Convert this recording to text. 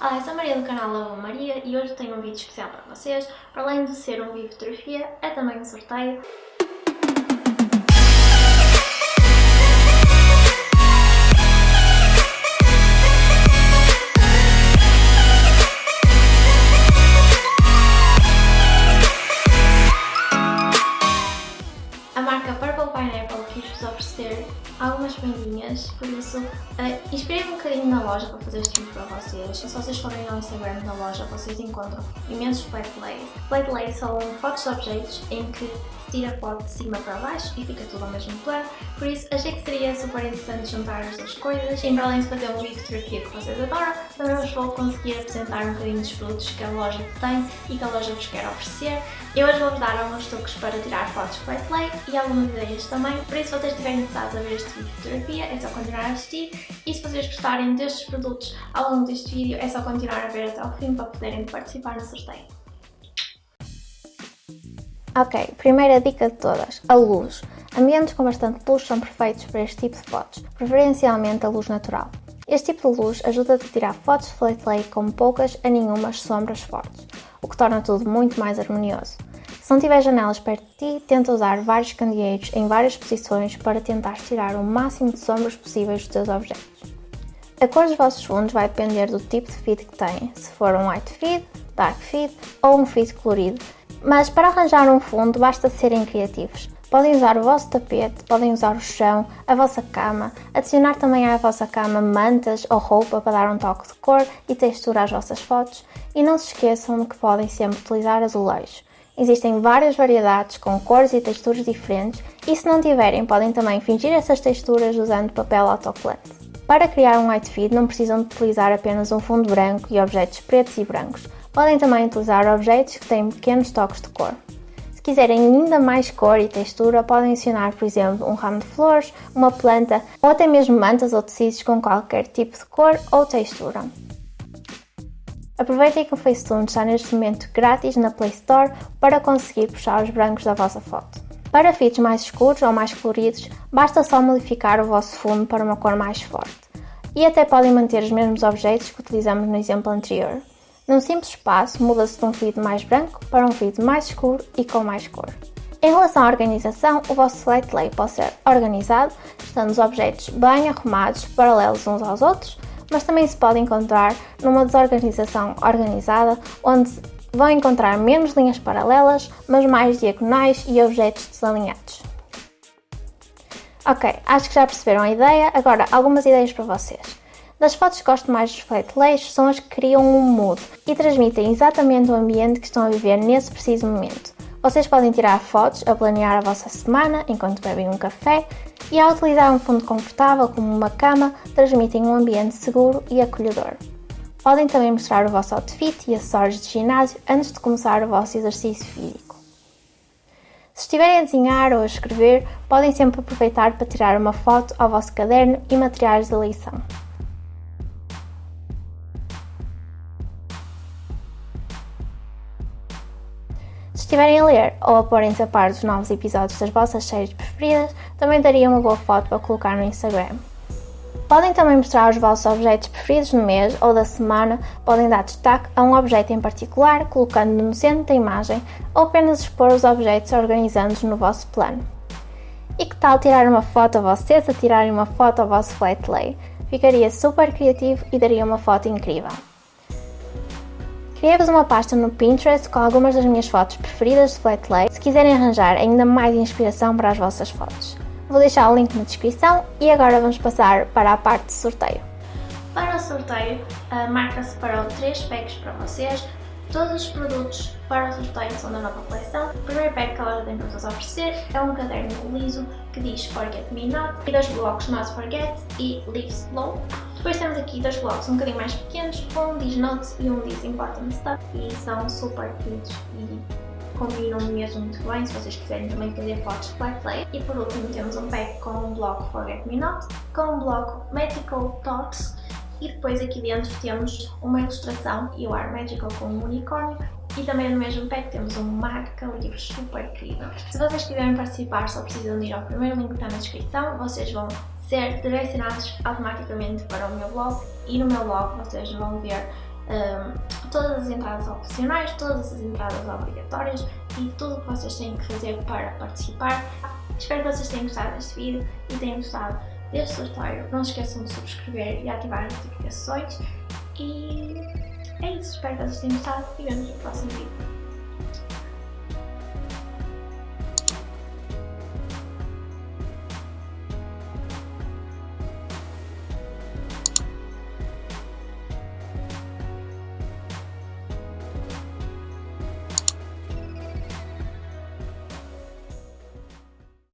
Olá, eu sou a Maria do canal Lava Maria e hoje tenho um vídeo especial para vocês. Para além de ser um vídeo de fotografia, é também um sorteio. Algumas prendinhas, por isso uh, inspirei-me um bocadinho na loja para fazer este vídeo para vocês. Se vocês forem ao Instagram da loja, vocês encontram imensos flat lays. Lays são fotos de objetos em que se tira a foto de cima para baixo e fica tudo ao mesmo plano, por isso achei que seria super interessante juntar as duas coisas. E para além de fazer um vídeo de que vocês adoram, também vos vou conseguir apresentar um bocadinho dos produtos que a loja tem e que a loja vos quer oferecer. Eu hoje vou-vos dar alguns truques para tirar fotos flat lay e algumas ideias também, por isso se vocês estiverem interessados a ver este vídeo de fotografia é só continuar a assistir e se vocês gostarem destes produtos ao longo deste vídeo é só continuar a ver até ao fim para poderem participar no sorteio. Ok, primeira dica de todas, a luz. Ambientes com bastante luz são perfeitos para este tipo de fotos, preferencialmente a luz natural. Este tipo de luz ajuda-te a tirar fotos de flat lay com poucas a nenhumas sombras fortes, o que torna tudo muito mais harmonioso. Se não tiver janelas perto de ti, tenta usar vários candeeiros em várias posições para tentar tirar o máximo de sombras possíveis dos teus objetos. A cor dos vossos fundos vai depender do tipo de feed que têm, se for um white feed, dark feed ou um feed colorido, mas para arranjar um fundo basta serem criativos. Podem usar o vosso tapete, podem usar o chão, a vossa cama, adicionar também à vossa cama mantas ou roupa para dar um toque de cor e textura às vossas fotos e não se esqueçam de que podem sempre utilizar azulejos. Existem várias variedades com cores e texturas diferentes e se não tiverem podem também fingir essas texturas usando papel autocolante. Para criar um feed não precisam de utilizar apenas um fundo branco e objetos pretos e brancos, podem também utilizar objetos que têm pequenos toques de cor. Se quiserem ainda mais cor e textura, podem adicionar, por exemplo, um ramo de flores, uma planta ou até mesmo mantas ou tecidos com qualquer tipo de cor ou textura. Aproveitem que o Facetune está neste momento grátis na Play Store para conseguir puxar os brancos da vossa foto. Para feeds mais escuros ou mais coloridos, basta só modificar o vosso fundo para uma cor mais forte. E até podem manter os mesmos objetos que utilizamos no exemplo anterior. Num simples passo, muda-se de um feed mais branco para um feed mais escuro e com mais cor. Em relação à organização, o vosso flat lay pode ser organizado, estando os objetos bem arrumados, paralelos uns aos outros, mas também se pode encontrar numa desorganização organizada, onde vão encontrar menos linhas paralelas, mas mais diagonais e objetos desalinhados. Ok, acho que já perceberam a ideia, agora algumas ideias para vocês. Das fotos que gosto mais dos flat lays são as que criam um mood e transmitem exatamente o ambiente que estão a viver nesse preciso momento. Vocês podem tirar fotos a planear a vossa semana enquanto bebem um café e ao utilizar um fundo confortável como uma cama, transmitem um ambiente seguro e acolhedor. Podem também mostrar o vosso outfit e acessórios de ginásio antes de começar o vosso exercício físico. Se estiverem a desenhar ou a escrever, podem sempre aproveitar para tirar uma foto ao vosso caderno e materiais de lição. Se estiverem a ler ou a porem-se a par dos novos episódios das vossas séries preferidas, também daria uma boa foto para colocar no Instagram. Podem também mostrar os vossos objetos preferidos no mês ou da semana, podem dar destaque a um objeto em particular, colocando-no no centro da imagem, ou apenas expor os objetos organizando-os no vosso plano. E que tal tirar uma foto a vocês a tirarem uma foto ao vosso flat lay? Ficaria super criativo e daria uma foto incrível. Criei-vos uma pasta no Pinterest com algumas das minhas fotos preferidas de flat lay, se quiserem arranjar ainda mais inspiração para as vossas fotos. Vou deixar o link na descrição e agora vamos passar para a parte de sorteio. Para o sorteio, a marca separou 3 packs para vocês. Todos os produtos para o sorteio são da nova coleção. O primeiro pack que ela tem para vos oferecer é um caderno liso que diz Forget Me Not e dois blocos Not Forget e Live Slow. Depois temos aqui dois blocos um bocadinho mais pequenos, um diz Notes e um diz Important Stuff e são super queridos e combinam mesmo muito bem se vocês quiserem também fazer fotos de play. E por último temos um pack com um bloco Forget Me Not, com um bloco Magical Thoughts e depois aqui dentro temos uma ilustração e o ar Magical com um unicórnio e também no mesmo pack temos um marca-livros super incrível. Se vocês quiserem participar só precisam ir ao primeiro link que está na descrição, vocês vão ser direcionados automaticamente para o meu blog e no meu blog vocês vão ver um, todas as entradas opcionais, todas as entradas obrigatórias e tudo o que vocês têm que fazer para participar. Espero que vocês tenham gostado deste vídeo e tenham gostado deste sorteio. Não se esqueçam de subscrever e ativar as notificações. E é isso, espero que vocês tenham gostado e vemos no próximo vídeo.